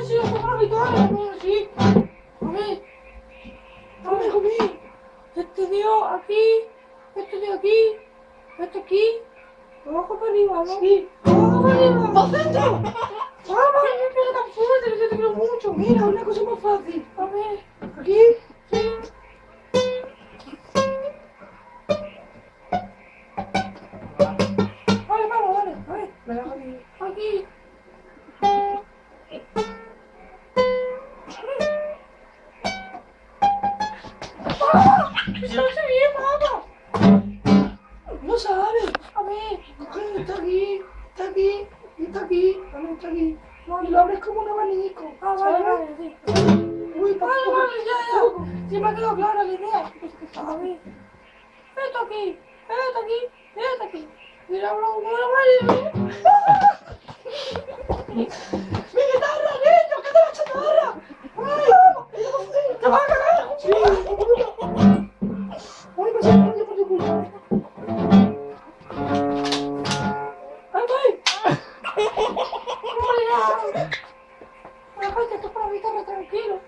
habitual, amigo, sí. A ver. A ver, hijo mío. Este dio aquí, este dio aquí, este aquí. Abajo para arriba, ¿no? Sí. Abajo para arriba. ¡Para centro! Vamos, me pega tan fuerte, yo te quiero mucho. Mira, una cosa más fácil. A ver, aquí, No sabe. A ver, está aquí, está aquí, está aquí, está aquí. No, y lo abres como un abanico. Ah, vale, vale, sí. Uy, vale, vale, ya, ya. Sí me ha quedado clara la idea. A ver. Esto aquí, esto aquí, esto aquí. Mira, bro, bueno, vale. ¡Mi guitarra, niño! ¿Qué te va a chatarra? ¡Ay! ¡Te vas a cagar! ¡Sí! ¡Hombre, ya! Déjate, esto es para guitarra, tranquilo.